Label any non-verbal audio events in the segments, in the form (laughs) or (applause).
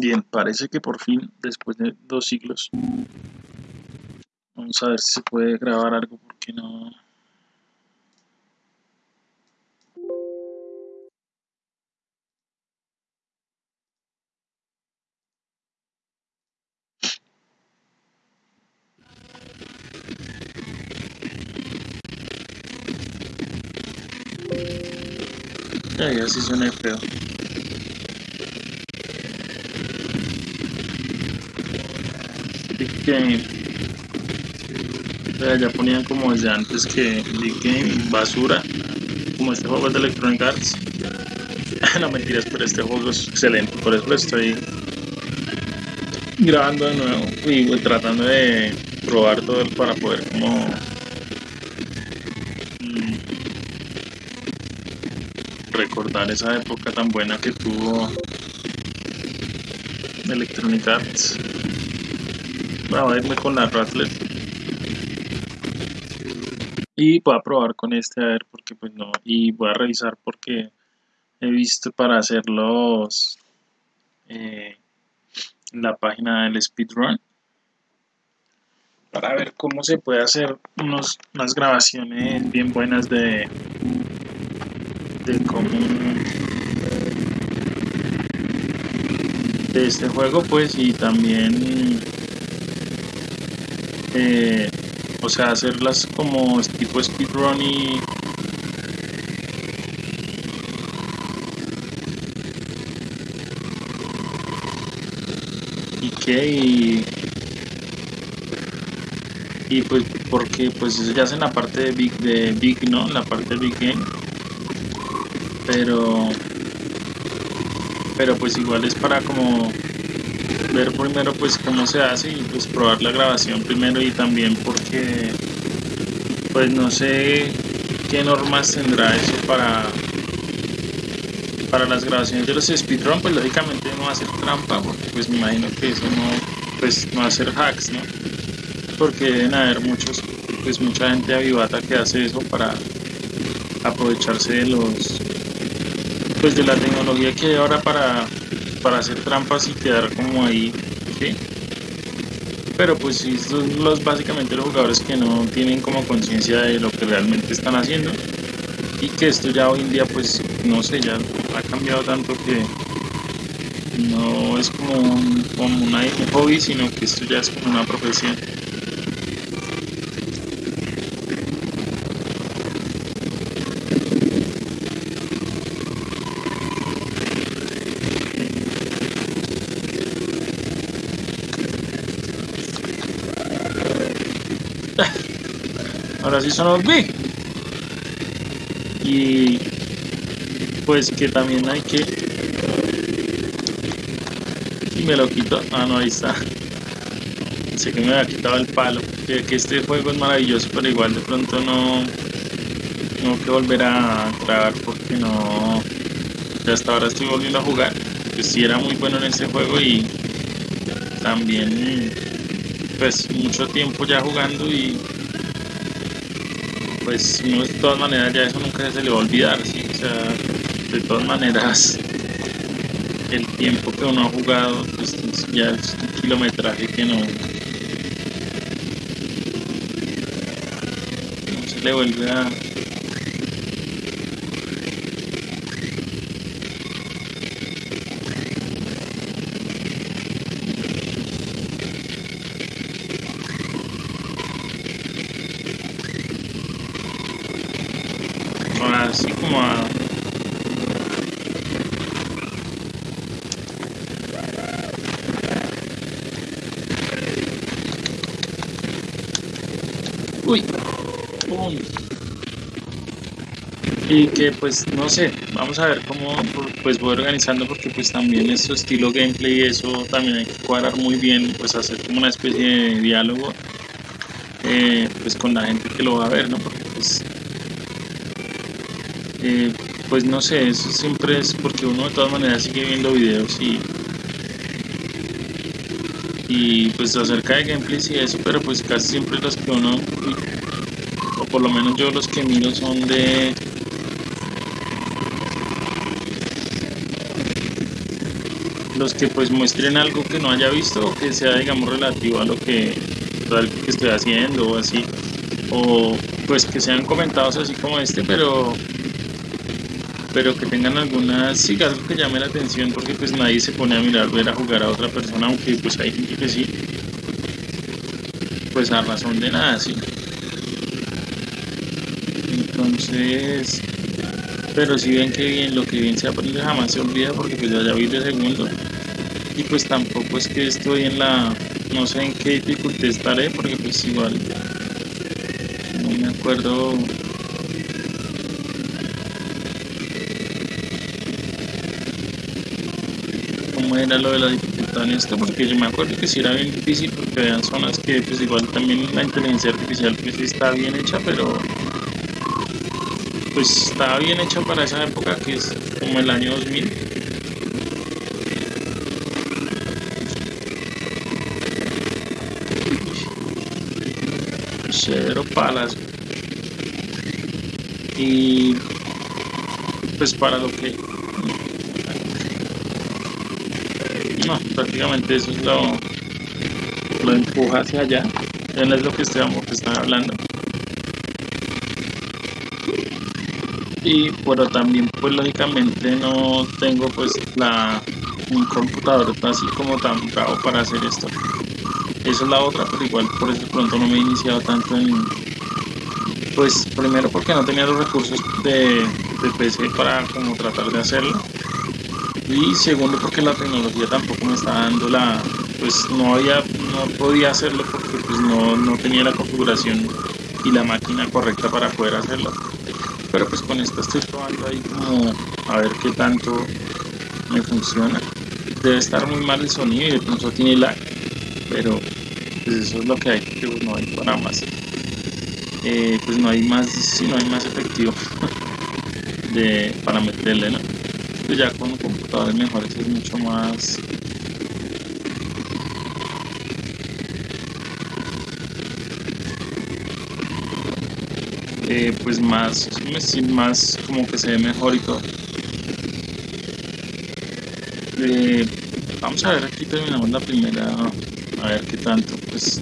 Bien, parece que por fin, después de dos siglos, vamos a ver si se puede grabar algo, porque no... Ya, ya sí suena feo. Sea, ya ponían como desde antes que Big Game, basura, como este juego es de Electronic Arts. (laughs) no mentiras, pero este juego es excelente, por eso lo estoy grabando de nuevo y pues, tratando de probar todo para poder como mm, recordar esa época tan buena que tuvo Electronic Arts. A irme con la Rattler. Y voy a probar con este a ver porque pues no. Y voy a revisar porque he visto para hacerlos eh, en la página del speedrun para ver cómo se puede hacer unos, unas grabaciones bien buenas de de cómo de este juego pues y también eh, o sea hacerlas como tipo speedrun y y qué y, y pues porque pues eso ya es en la parte de big de big no la parte de big game. Pero pero pues igual es para como ver primero pues cómo se hace y pues probar la grabación primero y también porque pues no sé qué normas tendrá eso para para las grabaciones de los speedrun pues lógicamente no va a ser trampa porque pues me imagino que eso no pues no va a ser hacks no porque deben haber muchos pues mucha gente avivata que hace eso para aprovecharse de los pues de la tecnología que hay ahora para, para hacer trampas y quedar como ahí, ¿sí? Pero pues sí, son los, básicamente los jugadores que no tienen como conciencia de lo que realmente están haciendo y que esto ya hoy en día pues no sé, ya ha cambiado tanto que no es como un, como un hobby, sino que esto ya es como una profesión. Ahora sí son los big y pues que también hay que. Y me lo quito. Ah no ahí está. Sé que me había quitado el palo. Que, que este juego es maravilloso pero igual de pronto no tengo que volver a grabar porque no. Hasta ahora estoy volviendo a jugar. Pues sí era muy bueno en este juego y también pues mucho tiempo ya jugando y pues uno de todas maneras ya eso nunca se le va a olvidar, ¿sí? o sea, de todas maneras el tiempo que uno ha jugado pues ya es un kilometraje que no, no se le vuelve a así como a uy Pum. y que pues no sé vamos a ver cómo pues voy organizando porque pues también eso estilo gameplay eso también hay que cuadrar muy bien pues hacer como una especie de diálogo eh, pues con la gente que lo va a ver no porque pues eh, pues no sé, eso siempre es porque uno de todas maneras sigue viendo videos y y pues acerca de gameplays y eso, pero pues casi siempre los que uno o por lo menos yo los que miro son de los que pues muestren algo que no haya visto o que sea digamos relativo a lo que, que estoy haciendo o así o pues que sean comentados así como este pero pero que tengan algunas sí algo que llame la atención porque pues nadie se pone a mirar ver a jugar a otra persona aunque pues hay gente que sí. Pues a razón de nada sí. Entonces pero si ven que bien lo que bien se aprende jamás se olvida porque pues ya vi de segundo. Y pues tampoco es que estoy en la no sé en qué dificultad estaré porque pues igual no me acuerdo cómo era lo de la dificultad en esto porque yo me acuerdo que si era bien difícil porque había zonas que pues igual también la inteligencia artificial pues está bien hecha pero pues estaba bien hecha para esa época que es como el año 2000 cero palas. Y pues para lo que no prácticamente eso es lo lo empuja hacia allá. Ya es lo que estamos están hablando. Y pero también pues lógicamente no tengo pues la un computador así como tan bravo para hacer esto. Esa es la otra pero igual por eso pronto no me he iniciado tanto en pues primero porque no tenía los recursos de, de PC para como tratar de hacerlo y segundo porque la tecnología tampoco me está dando la pues no había no podía hacerlo porque pues no, no tenía la configuración y la máquina correcta para poder hacerlo. Pero pues con esto estoy probando ahí como a ver qué tanto me funciona. Debe estar muy mal el sonido y de pronto tiene lag pero pues eso es lo que hay que no hay para más. Eh, pues no hay más si no hay más efectivo (laughs) de, para meterle ¿no? Ya con computadores mejores es mucho más Eh, pues más, más como que se ve mejor y todo. Eh, vamos a ver, aquí terminamos la primera, a ver qué tanto, pues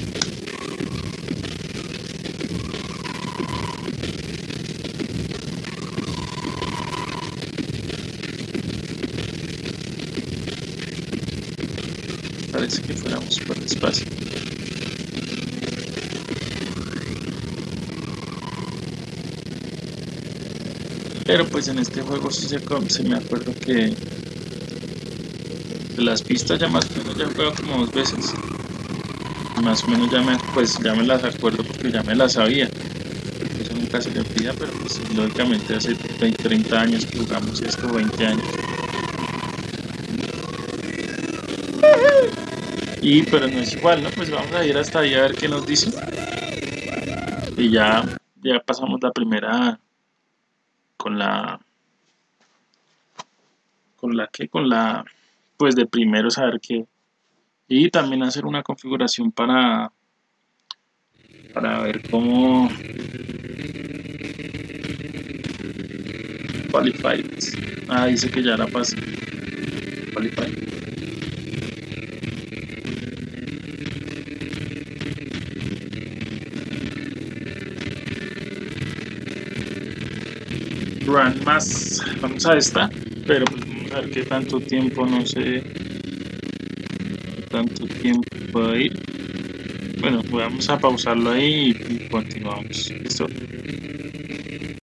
parece que fuéramos por despacio. Pero pues en este juego sí se, me acuerdo que las pistas ya más o menos ya juego como dos veces. Más o menos ya me, pues ya me las acuerdo porque ya me las sabía. Eso nunca se le olvida, pero pues lógicamente hace 20, 30 años que jugamos esto, 20 años. Y pero no es igual, ¿no? Pues vamos a ir hasta ahí a ver qué nos dice. Y ya, ya pasamos la primera con la con la que con la pues de primero saber que y también hacer una configuración para para ver cómo qualified ah dice que ya la pasé qualified run más vamos a esta pero pues vamos a ver qué tanto tiempo no sé tanto tiempo puede ir. Bueno vamos a pausarlo ahí y continuamos. Listo